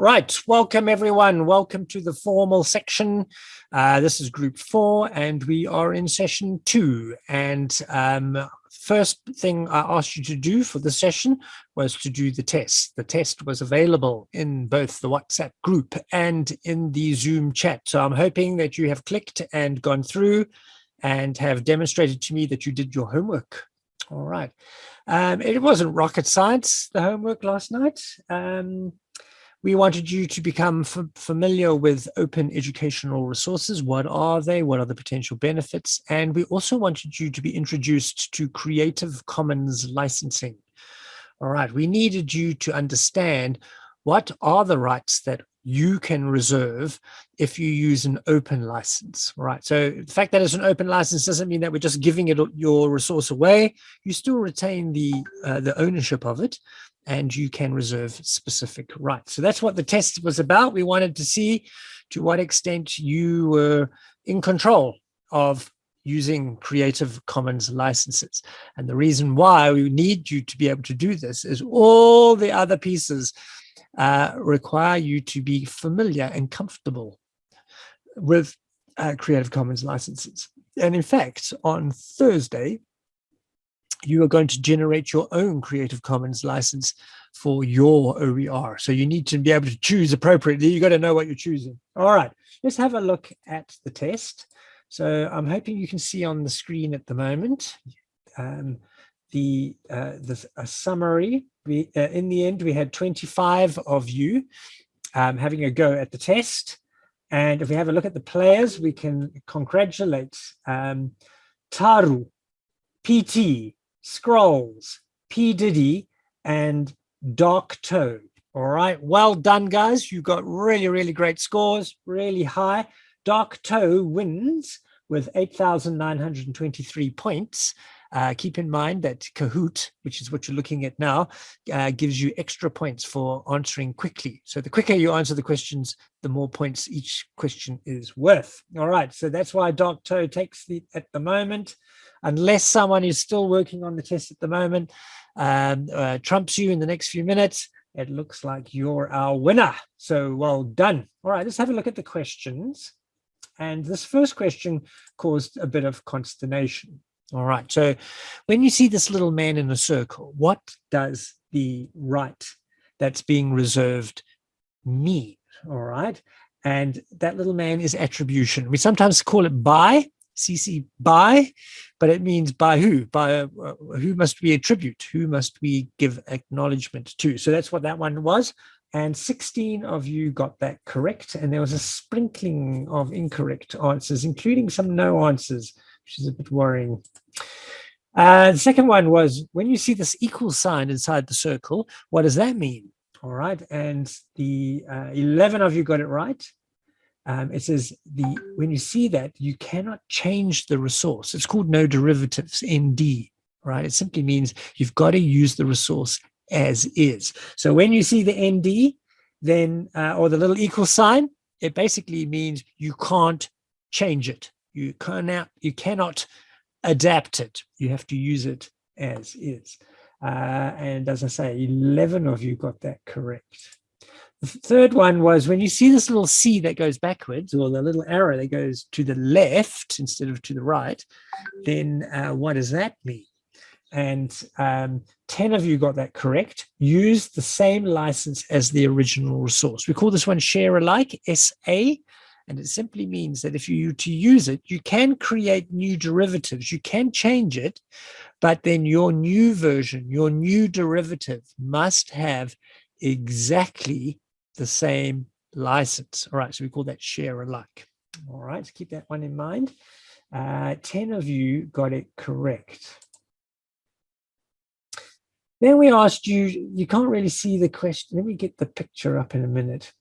Right, welcome everyone. Welcome to the formal section. Uh, this is group four and we are in session two. And um, first thing I asked you to do for the session was to do the test. The test was available in both the WhatsApp group and in the Zoom chat. So I'm hoping that you have clicked and gone through and have demonstrated to me that you did your homework. All right. Um, it wasn't rocket science, the homework last night. Um, we wanted you to become familiar with open educational resources. What are they? What are the potential benefits? And we also wanted you to be introduced to Creative Commons licensing. All right, we needed you to understand what are the rights that you can reserve if you use an open license, right? So the fact that it's an open license doesn't mean that we're just giving it your resource away. You still retain the uh, the ownership of it, and you can reserve specific rights. So that's what the test was about. We wanted to see to what extent you were in control of using Creative Commons licenses. And the reason why we need you to be able to do this is all the other pieces uh, require you to be familiar and comfortable with uh, Creative Commons licenses. And in fact, on Thursday, you are going to generate your own Creative Commons license for your OER. So you need to be able to choose appropriately. You got to know what you're choosing. All right, let's have a look at the test. So I'm hoping you can see on the screen at the moment um, the uh, the a summary. We uh, in the end we had 25 of you um, having a go at the test. And if we have a look at the players, we can congratulate um, Taru, PT, Scrolls, P. Diddy, and Dark Toe. All right, well done, guys. You got really, really great scores, really high. Dark Toe wins with 8,923 points. Uh, keep in mind that Kahoot, which is what you're looking at now, uh, gives you extra points for answering quickly. So the quicker you answer the questions, the more points each question is worth. All right, so that's why Dark Toe takes the at the moment unless someone is still working on the test at the moment, um, uh, trumps you in the next few minutes, it looks like you're our winner. So well done. All right, let's have a look at the questions. And this first question caused a bit of consternation. All right, so when you see this little man in a circle, what does the right that's being reserved mean? All right, and that little man is attribution. We sometimes call it by, CC by, but it means by who? By uh, who must we attribute? Who must we give acknowledgement to? So that's what that one was. And 16 of you got that correct. And there was a sprinkling of incorrect answers, including some no answers, which is a bit worrying. Uh, the second one was when you see this equal sign inside the circle, what does that mean? All right. And the uh, 11 of you got it right um, it says the when you see that you cannot change the resource. It's called no derivatives nd right? It simply means you've got to use the resource as is. So when you see the nd then uh, or the little equal sign it basically means you can't change it. You cannot you cannot adapt it. You have to use it as is. Uh, and as i say 11 of you got that correct the third one was when you see this little C that goes backwards or the little arrow that goes to the left instead of to the right, then uh, what does that mean? And um, 10 of you got that correct. Use the same license as the original resource. We call this one share alike, SA, and it simply means that if you to use it, you can create new derivatives, you can change it, but then your new version, your new derivative must have exactly the same license. All right, so we call that share alike. All right, so keep that one in mind. Uh, 10 of you got it correct. Then we asked you, you can't really see the question. Let me get the picture up in a minute.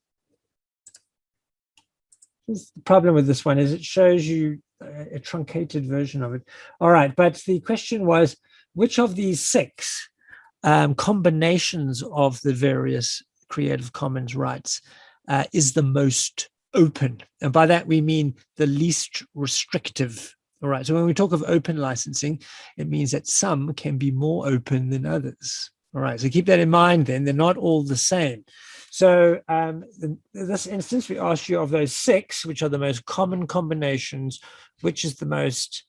The problem with this one is it shows you a truncated version of it. All right, but the question was, which of these six um, combinations of the various Creative Commons rights uh, is the most open. And by that, we mean the least restrictive. All right. So when we talk of open licensing, it means that some can be more open than others. All right, so keep that in mind then, they're not all the same. So um, in this instance, we asked you of those six, which are the most common combinations, which is the most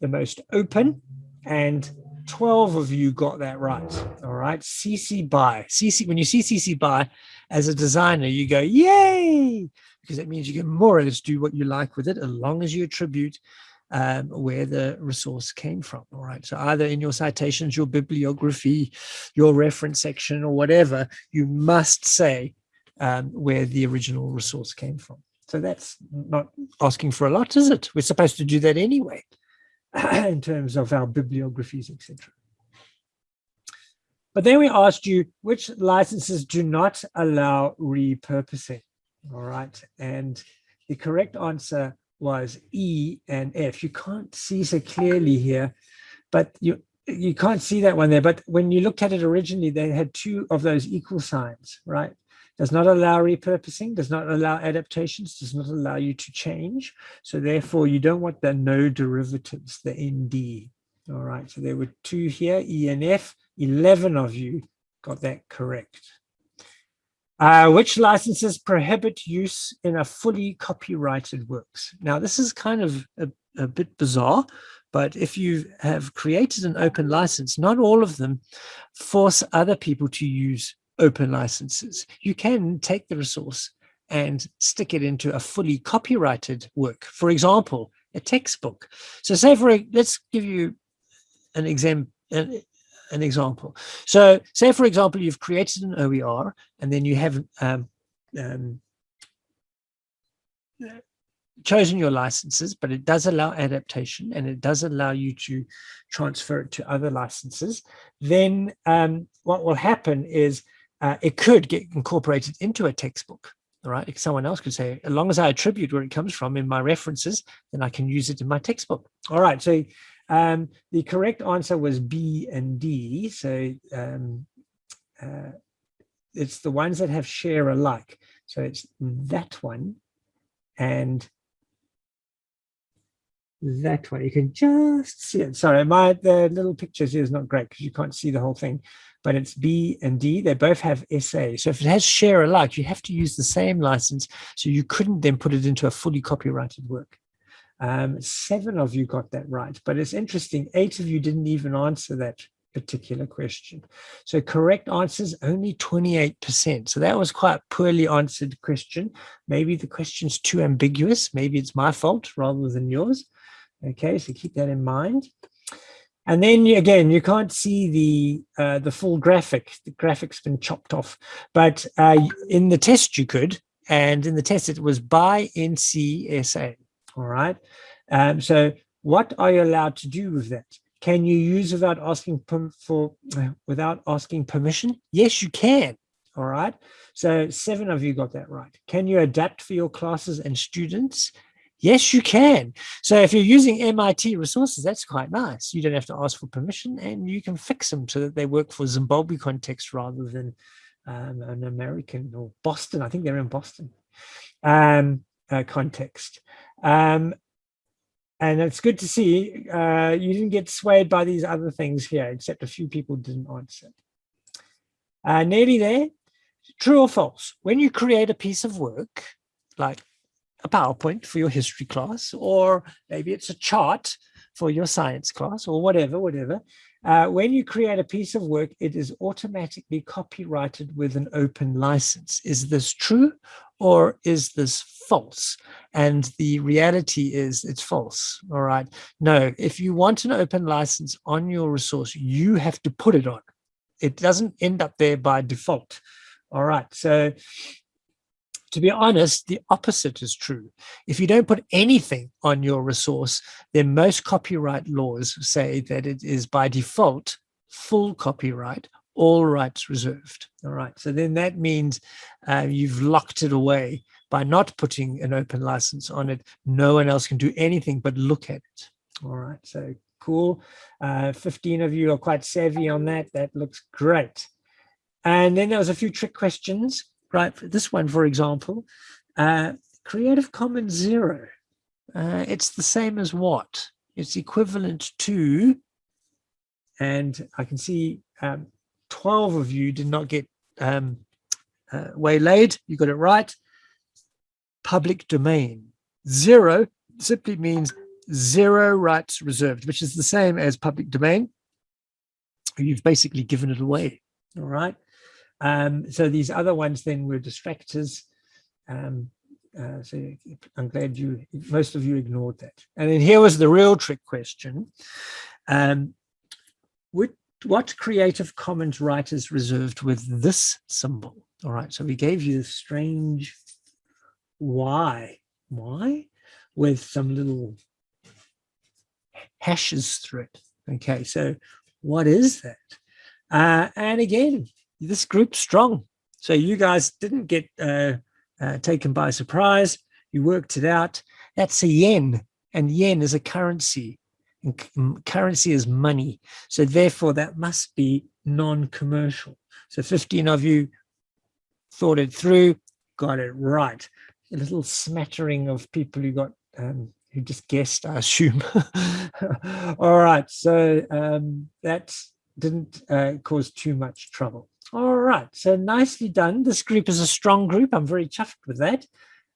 the most open and 12 of you got that right. All right. CC BY. CC, when you see CC BY as a designer, you go, yay, because that means you can more or less do what you like with it, as long as you attribute um, where the resource came from. All right. So either in your citations, your bibliography, your reference section or whatever, you must say um, where the original resource came from. So that's not asking for a lot, is it? We're supposed to do that anyway. in terms of our bibliographies, etc. But then we asked you which licenses do not allow repurposing. All right. And the correct answer was E and F. You can't see so clearly here, but you you can't see that one there. But when you looked at it originally, they had two of those equal signs, right? Does not allow repurposing, does not allow adaptations, does not allow you to change. So therefore, you don't want the no derivatives, the ND. All right, so there were two here, E and F. 11 of you got that correct. Uh, which licenses prohibit use in a fully copyrighted works? Now, this is kind of a, a bit bizarre, but if you have created an open license, not all of them force other people to use open licenses. You can take the resource and stick it into a fully copyrighted work. For example, a textbook. So say for, let's give you an example, an, an, example. So say for example, you've created an OER and then you have um, um, chosen your licenses, but it does allow adaptation and it does allow you to transfer it to other licenses. Then um, what will happen is uh, it could get incorporated into a textbook. All right, someone else could say, as long as I attribute where it comes from in my references, then I can use it in my textbook. All right, so um, the correct answer was B and D. So um, uh, it's the ones that have share alike. So it's that one and that one. You can just see it. Sorry, my the little pictures here is not great because you can't see the whole thing but it's B and D. They both have SA. So if it has share alike, you have to use the same license. So you couldn't then put it into a fully copyrighted work. Um, seven of you got that right, but it's interesting. Eight of you didn't even answer that particular question. So correct answers only 28%. So that was quite poorly answered question. Maybe the question's too ambiguous. Maybe it's my fault rather than yours. Okay, so keep that in mind. And then again, you can't see the uh, the full graphic. The graphic's been chopped off. But uh, in the test you could, and in the test it was by NCSA. All right. Um, so what are you allowed to do with that? Can you use without asking for without asking permission? Yes, you can. All right. So seven of you got that right. Can you adapt for your classes and students? Yes, you can. So if you're using MIT resources, that's quite nice. You don't have to ask for permission and you can fix them so that they work for Zimbabwe context rather than um, an American or Boston. I think they're in Boston um, uh, context. Um, and it's good to see uh, you didn't get swayed by these other things here, except a few people didn't answer. Uh, nearly there. True or false? When you create a piece of work, like a PowerPoint for your history class, or maybe it's a chart for your science class or whatever, whatever. Uh, when you create a piece of work, it is automatically copyrighted with an open license. Is this true or is this false? And the reality is it's false, all right? No, if you want an open license on your resource, you have to put it on. It doesn't end up there by default. All right, so to be honest, the opposite is true. If you don't put anything on your resource, then most copyright laws say that it is by default full copyright, all rights reserved. All right, so then that means uh, you've locked it away by not putting an open license on it. No one else can do anything but look at it. All right, so cool. Uh, 15 of you are quite savvy on that. That looks great. And then there was a few trick questions right? This one, for example, uh, Creative Commons Zero. Uh, it's the same as what? It's equivalent to, and I can see um, 12 of you did not get um, uh, waylaid. You got it right. Public domain. Zero simply means zero rights reserved, which is the same as public domain. You've basically given it away. All right. Um, so these other ones then were distractors. Um, uh, so I'm glad you, most of you ignored that. And then here was the real trick question. Um, what, what Creative Commons right is reserved with this symbol? All right, so we gave you the strange why, why, with some little hashes through it. Okay, so what is that? Uh, and again, this group's strong. So you guys didn't get uh, uh, taken by surprise. You worked it out. That's a yen, and yen is a currency, and currency is money. So therefore, that must be non-commercial. So 15 of you thought it through, got it right. A little smattering of people who got um, who just guessed, I assume. All right, so um, that didn't uh, cause too much trouble. All right, so nicely done. This group is a strong group. I'm very chuffed with that.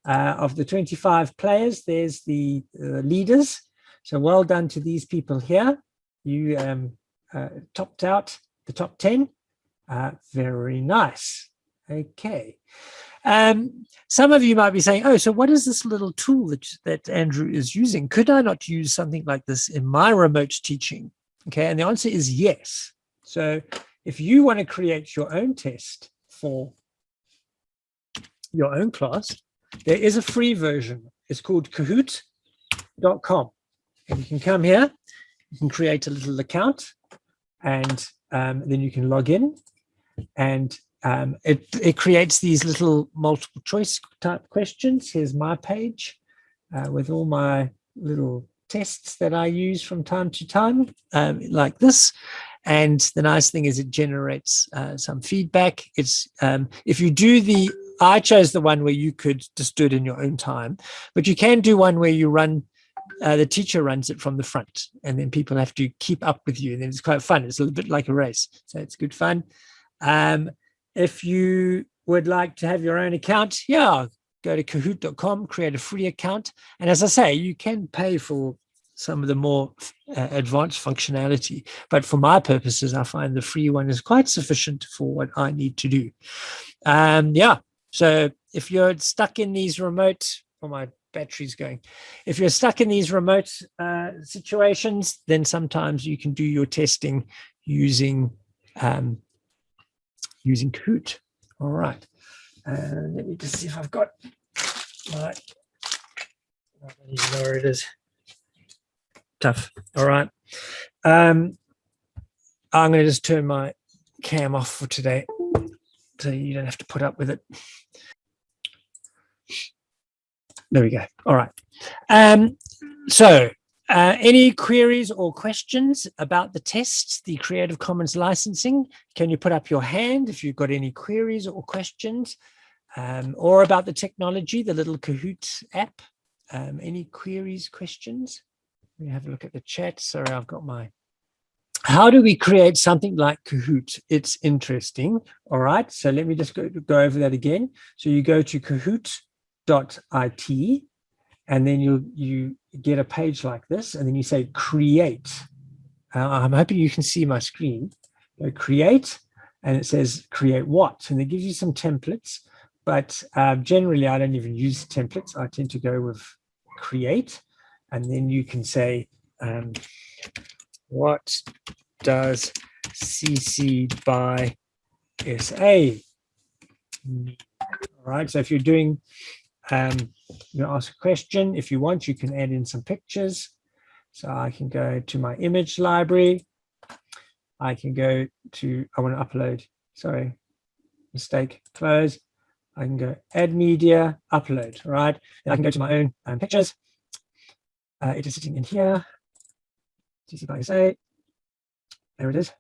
Uh, of the 25 players, there's the uh, leaders. So well done to these people here. You um, uh, topped out the top 10. Uh, very nice. Okay. Um, some of you might be saying, oh, so what is this little tool that, that Andrew is using? Could I not use something like this in my remote teaching? Okay, and the answer is yes. So if you want to create your own test for your own class, there is a free version. It's called kahoot.com. And you can come here, you can create a little account, and um, then you can log in. And um, it, it creates these little multiple choice type questions. Here's my page uh, with all my little tests that I use from time to time, um, like this. And the nice thing is it generates uh, some feedback. It's um, if you do the, I chose the one where you could just do it in your own time, but you can do one where you run, uh, the teacher runs it from the front and then people have to keep up with you. And then it's quite fun. It's a little bit like a race. So it's good fun. Um, if you would like to have your own account, yeah, go to kahoot.com, create a free account. And as I say, you can pay for some of the more uh, advanced functionality. But for my purposes, I find the free one is quite sufficient for what I need to do. Um, yeah, so if you're stuck in these remote, oh, my battery's going. If you're stuck in these remote uh, situations, then sometimes you can do your testing using um, using Kahoot. All right. And let me just see if I've got my, I don't even know where it is tough. All right. Um, I'm going to just turn my cam off for today so you don't have to put up with it. There we go. All right. Um, so uh, any queries or questions about the test, the Creative Commons licensing? Can you put up your hand if you've got any queries or questions um, or about the technology, the little Kahoot app? Um, any queries, questions? Me have a look at the chat. Sorry, I've got my how do we create something like Kahoot? It's interesting. All right, so let me just go, go over that again. So you go to kahoot.it and then you you get a page like this and then you say create. Uh, I'm hoping you can see my screen. Go create and it says create what? And it gives you some templates, but uh, generally I don't even use templates. I tend to go with create and then you can say, um, what does CC by SA? All right, so if you're doing, um, you ask a question, if you want, you can add in some pictures. So I can go to my image library. I can go to, I want to upload, sorry, mistake, close. I can go add media, upload, right? And I can go to my own um, pictures. Uh, it is sitting in here. CC by SA. There it is.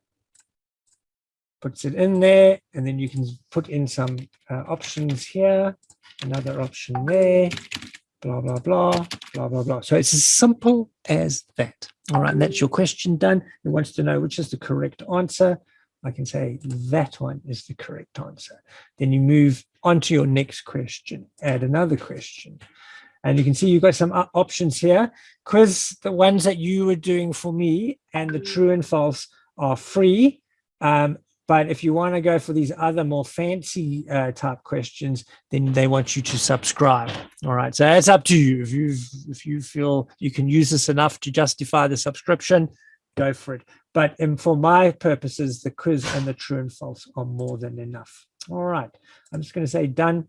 Puts it in there, and then you can put in some uh, options here, another option there, blah, blah, blah, blah, blah, blah. So it's as simple as that. All right, and that's your question done. It wants to know which is the correct answer. I can say that one is the correct answer. Then you move on to your next question, add another question. And you can see you've got some options here. Quiz, the ones that you were doing for me and the true and false are free. Um, but if you want to go for these other more fancy uh, type questions, then they want you to subscribe. All right. So it's up to you. If you if you feel you can use this enough to justify the subscription, go for it. But for my purposes, the quiz and the true and false are more than enough. All right. I'm just going to say done.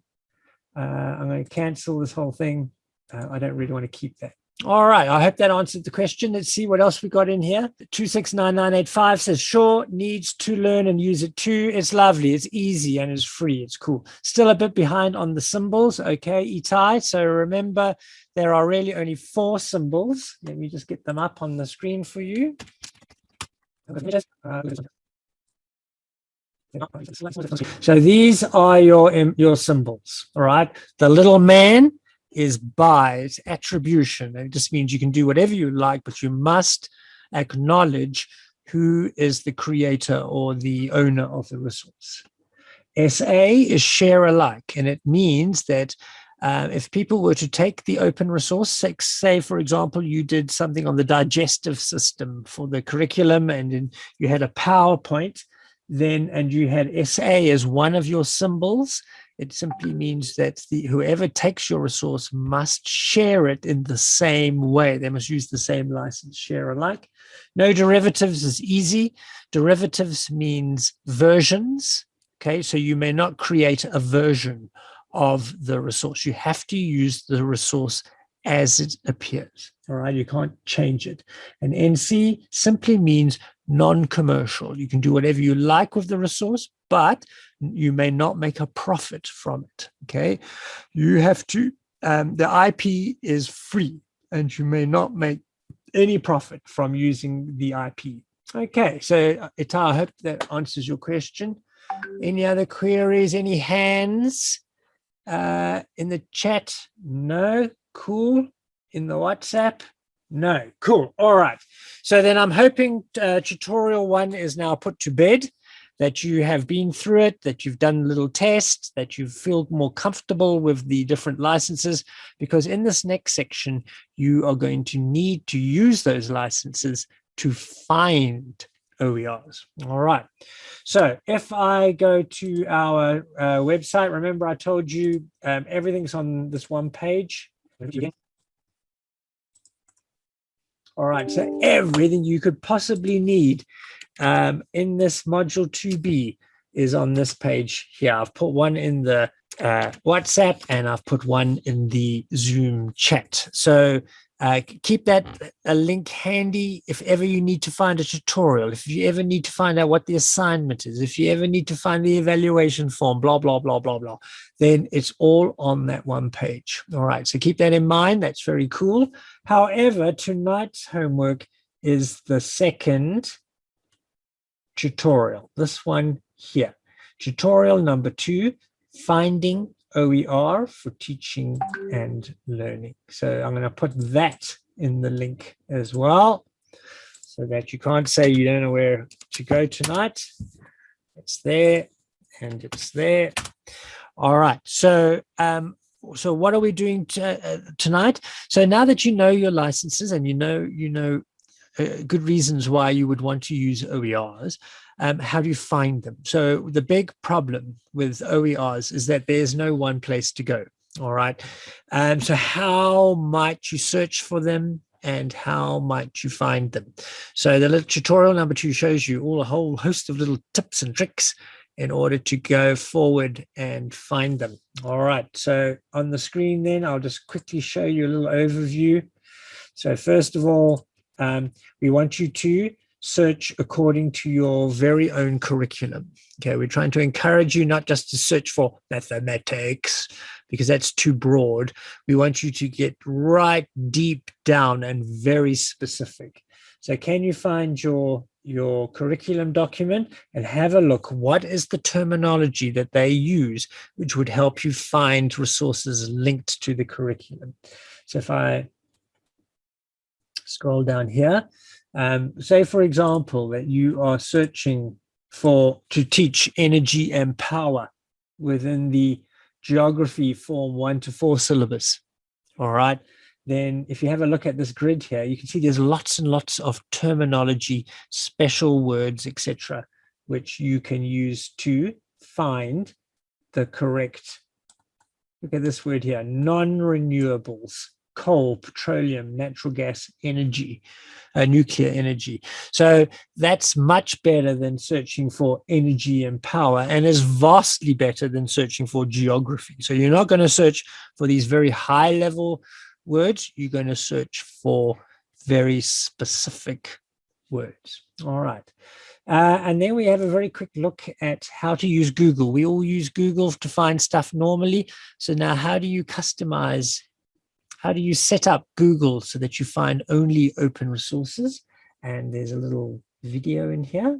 Uh, I'm going to cancel this whole thing. Uh, I don't really want to keep that. All right, I hope that answered the question. Let's see what else we got in here. 269985 says, sure, needs to learn and use it too. It's lovely, it's easy and it's free, it's cool. Still a bit behind on the symbols, okay, Itai. So remember, there are really only four symbols. Let me just get them up on the screen for you. So these are your, your symbols, all right? The little man, is by, attribution. It just means you can do whatever you like, but you must acknowledge who is the creator or the owner of the resource. SA is share alike, and it means that uh, if people were to take the open resource, say, for example, you did something on the digestive system for the curriculum and in, you had a PowerPoint, then and you had SA as one of your symbols, it simply means that the, whoever takes your resource must share it in the same way. They must use the same license, share alike. No derivatives is easy. Derivatives means versions. Okay, so you may not create a version of the resource. You have to use the resource as it appears. All right, you can't change it. And NC simply means non-commercial. You can do whatever you like with the resource, but you may not make a profit from it. Okay, you have to, um, the IP is free and you may not make any profit from using the IP. Okay, so Itai, I hope that answers your question. Any other queries, any hands uh, in the chat? No, cool. In the WhatsApp? No, cool. All right. So then I'm hoping uh, tutorial one is now put to bed that you have been through it, that you've done little test, that you feel more comfortable with the different licenses, because in this next section, you are going to need to use those licenses to find OERs. All right. So if I go to our uh, website, remember I told you um, everything's on this one page. All right. So everything you could possibly need um, in this module 2b is on this page here. I've put one in the uh, WhatsApp and I've put one in the Zoom chat. So uh, keep that a link handy if ever you need to find a tutorial, if you ever need to find out what the assignment is, if you ever need to find the evaluation form, blah, blah, blah, blah, blah, then it's all on that one page. All right, so keep that in mind. That's very cool. However, tonight's homework is the second tutorial, this one here. Tutorial number two, finding OER for teaching and learning. So I'm going to put that in the link as well so that you can't say you don't know where to go tonight. It's there and it's there. All right. So um, so what are we doing uh, tonight? So now that you know your licenses and you know you know uh, good reasons why you would want to use OERs. Um, how do you find them? So the big problem with OERs is that there's no one place to go. All right. Um, so how might you search for them and how might you find them? So the little tutorial number two shows you all a whole host of little tips and tricks in order to go forward and find them. All right. So on the screen then, I'll just quickly show you a little overview. So first of all, um, we want you to search according to your very own curriculum. Okay, we're trying to encourage you not just to search for mathematics, because that's too broad. We want you to get right deep down and very specific. So can you find your your curriculum document and have a look what is the terminology that they use which would help you find resources linked to the curriculum so if i scroll down here. Um, say, for example, that you are searching for to teach energy and power within the geography form one to four syllabus. All right. Then if you have a look at this grid here, you can see there's lots and lots of terminology, special words, etc., which you can use to find the correct, look at this word here, non-renewables coal, petroleum, natural gas, energy, uh, nuclear energy. So that's much better than searching for energy and power and is vastly better than searching for geography. So you're not going to search for these very high level words. You're going to search for very specific words. All right. Uh, and then we have a very quick look at how to use Google. We all use Google to find stuff normally. So now how do you customize how do you set up Google so that you find only open resources? And there's a little video in here,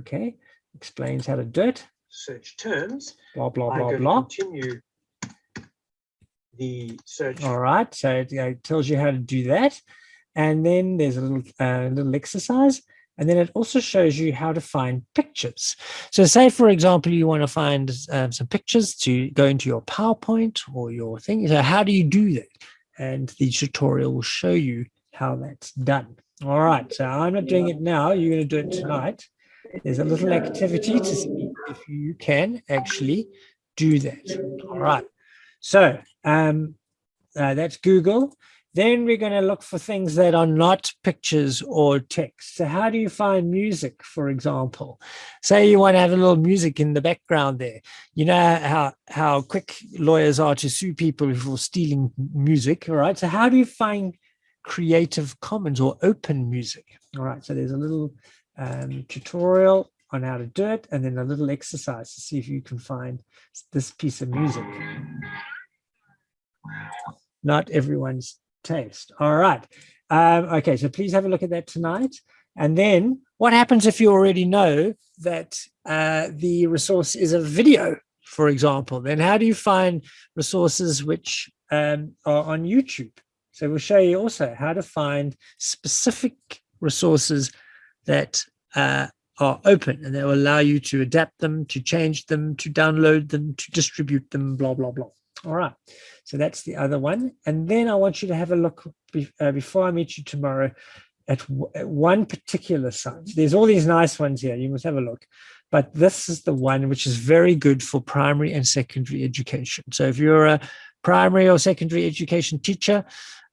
okay, explains how to do it. Search terms. Blah, blah, blah, blah. Continue the search. All right, so it, it, tells you how to do that. And then there's a little, uh, little exercise. And then it also shows you how to find pictures. So say, for example, you want to find um, some pictures to go into your PowerPoint or your thing. So how do you do that? And the tutorial will show you how that's done. All right, so I'm not doing it now. You're going to do it tonight. There's a little activity to see if you can actually do that. All right, so um, uh, that's Google. Then we're going to look for things that are not pictures or text. So how do you find music, for example? Say you want to have a little music in the background there. You know how, how quick lawyers are to sue people for stealing music, all right? So how do you find Creative Commons or open music? All right, so there's a little um, tutorial on how to do it and then a little exercise to see if you can find this piece of music. Not everyone's taste. All right. Um, okay, so please have a look at that tonight. And then what happens if you already know that uh, the resource is a video, for example? Then how do you find resources which um, are on YouTube? So we'll show you also how to find specific resources that uh, are open and they will allow you to adapt them, to change them, to download them, to distribute them, blah, blah, blah. All right, so that's the other one. And then I want you to have a look be, uh, before I meet you tomorrow at, at, one particular site. There's all these nice ones here. You must have a look. But this is the one which is very good for primary and secondary education. So if you're a primary or secondary education teacher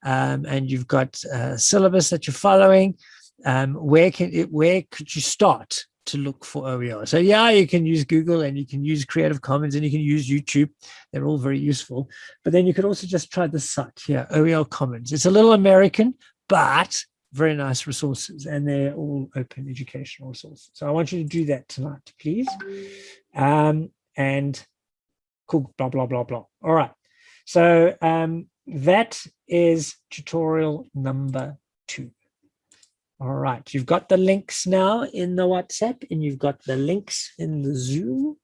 um, and you've got a syllabus that you're following, um, where can it, where could you start? To look for OER. So yeah, you can use Google and you can use Creative Commons and you can use YouTube. They're all very useful. But then you could also just try the site here, OER Commons. It's a little American, but very nice resources and they're all open educational resources. So I want you to do that tonight, please. Um, and cool, blah, blah, blah, blah. All right. So um, that is tutorial number two. All right, you've got the links now in the WhatsApp and you've got the links in the Zoom.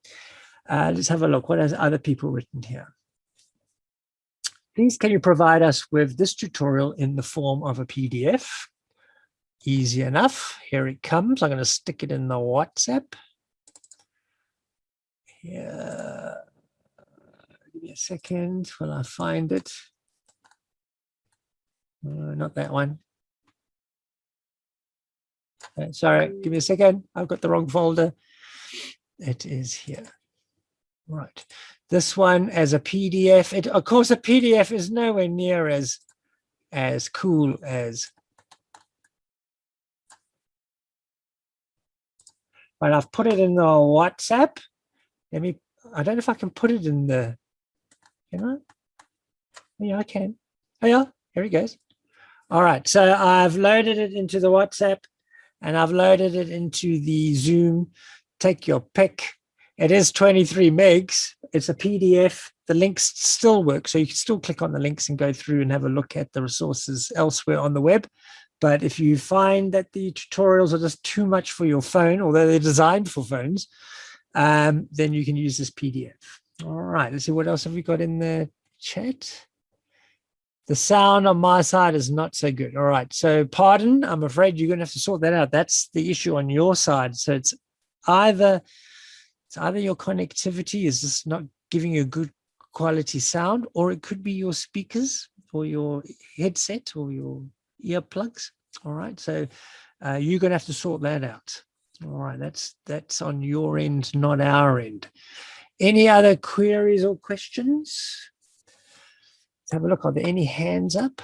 Uh, let's have a look. What has other people written here? Please, can you provide us with this tutorial in the form of a PDF? Easy enough. Here it comes. I'm going to stick it in the WhatsApp. Here. Give me a second while I find it. Uh, not that one. Uh, sorry, give me a second. I've got the wrong folder. It is here. Right. This one as a PDF. It, of course, a PDF is nowhere near as as cool as but I've put it in the WhatsApp. Let me, I don't know if I can put it in the, you know, yeah, I can. Oh yeah, here it goes. All right, so I've loaded it into the WhatsApp and I've loaded it into the Zoom. Take your pick. It is 23 megs. It's a PDF. The links still work. So you can still click on the links and go through and have a look at the resources elsewhere on the web. But if you find that the tutorials are just too much for your phone, although they're designed for phones, um, then you can use this PDF. All right, let's see what else have we got in the chat. The sound on my side is not so good. All right. So pardon, I'm afraid you're going to have to sort that out. That's the issue on your side. So it's either it's either your connectivity is just not giving you a good quality sound, or it could be your speakers or your headset or your earplugs. All right, so uh, you're going to have to sort that out. All right, that's that's on your end, not our end. Any other queries or questions? Have a look. Are there any hands up?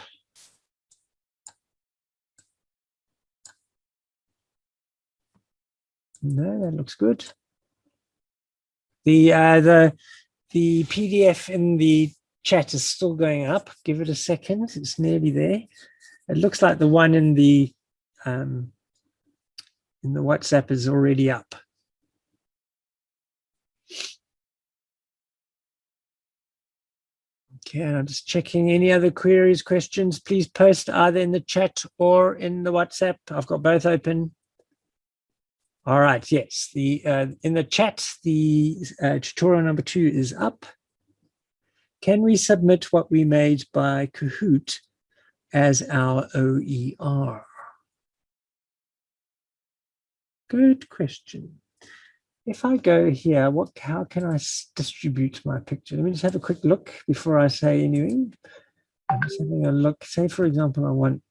No, that looks good. The uh, the the PDF in the chat is still going up. Give it a second. It's nearly there. It looks like the one in the um, in the WhatsApp is already up. Okay, and I'm just checking any other queries, questions, please post either in the chat or in the WhatsApp. I've got both open. All right, yes, the uh, in the chat, the uh, tutorial number two is up. Can we submit what we made by Kahoot as our OER? Good question. If I go here, what how can I distribute my picture? Let me just have a quick look before I say anything. I'm just having a look. Say, for example, I want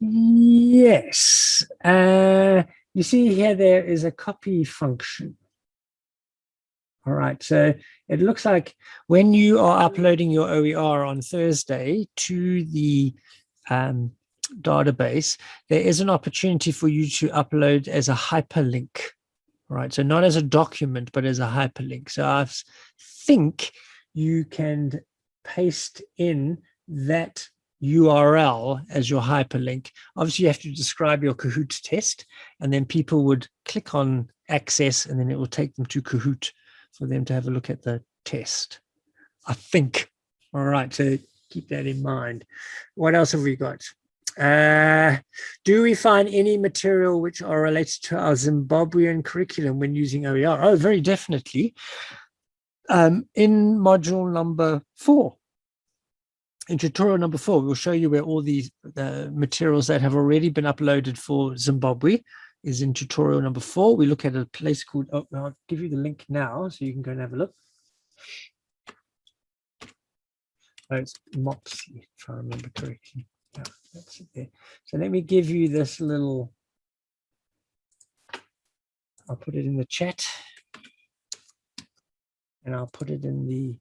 Yes. Uh, you see here, there is a copy function. All right, so it looks like when you are uploading your OER on Thursday to the um, database, there is an opportunity for you to upload as a hyperlink. All right, so not as a document, but as a hyperlink. So I think you can paste in that URL as your hyperlink. Obviously, you have to describe your Kahoot test, and then people would click on access, and then it will take them to Kahoot for them to have a look at the test. I think. All right, so keep that in mind. What else have we got? Uh, do we find any material which are related to our Zimbabwean curriculum when using OER? Oh, very definitely. Um, in module number four, in tutorial number four, we'll show you where all these the materials that have already been uploaded for Zimbabwe is in tutorial number four. We look at a place called, oh, I'll give you the link now so you can go and have a look. Oh, it's MoPSE, if I remember correctly. Yeah, that's it there. So let me give you this little, I'll put it in the chat and I'll put it in the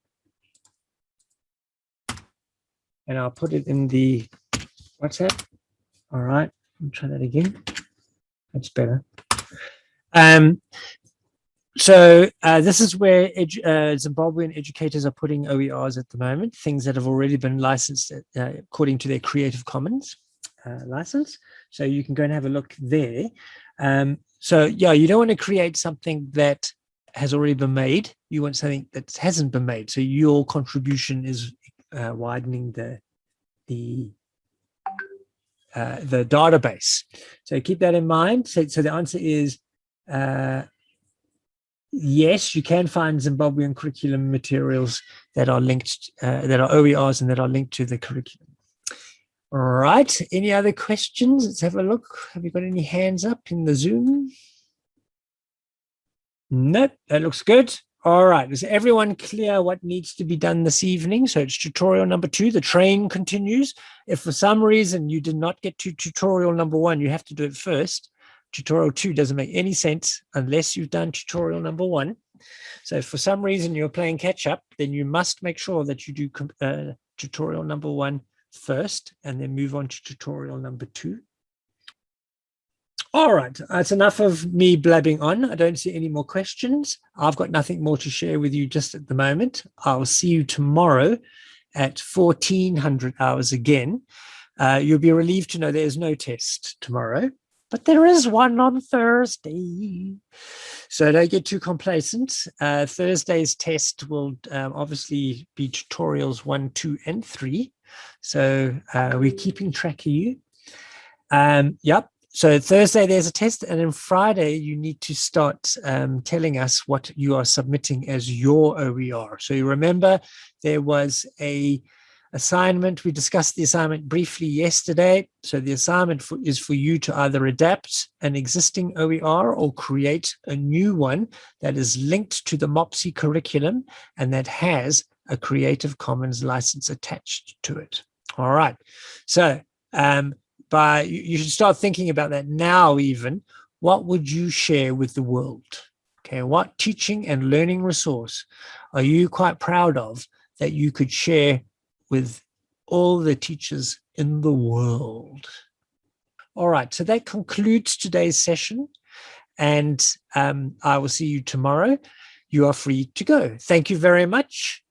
and I'll put it in the WhatsApp. All right, I'll try that again. That's better. Um, so uh, this is where edu uh, Zimbabwean educators are putting OERs at the moment, things that have already been licensed uh, according to their Creative Commons uh, license. So you can go and have a look there. Um, so yeah, you don't want to create something that has already been made. You want something that hasn't been made. So your contribution is uh, widening the the uh, the database. So keep that in mind. So, so the answer is uh, yes, you can find Zimbabwean curriculum materials that are linked, uh, that are OERs and that are linked to the curriculum. All right, any other questions? Let's have a look. Have you got any hands up in the Zoom? Nope, that looks good. All right, is everyone clear what needs to be done this evening? So it's tutorial number two, the train continues. If for some reason you did not get to tutorial number one, you have to do it first. Tutorial two doesn't make any sense unless you've done tutorial number one. So if for some reason you're playing catch up, then you must make sure that you do uh, tutorial number one first and then move on to tutorial number two. All right, that's enough of me blabbing on. I don't see any more questions. I've got nothing more to share with you just at the moment. I'll see you tomorrow at 1400 hours again. Uh, you'll be relieved to know there's no test tomorrow, but there is one on Thursday. So don't get too complacent. Uh, Thursday's test will um, obviously be tutorials one, two, and three. So uh, we're keeping track of you. Um, yep, so Thursday there's a test and then Friday you need to start um, telling us what you are submitting as your OER. So you remember there was a assignment. We discussed the assignment briefly yesterday. So the assignment for, is for you to either adapt an existing OER or create a new one that is linked to the MoPSE curriculum and that has a Creative Commons license attached to it. All right. So um, by you should start thinking about that now even. What would you share with the world? Okay what teaching and learning resource are you quite proud of that you could share with all the teachers in the world? All right so that concludes today's session and um, i will see you tomorrow. You are free to go. Thank you very much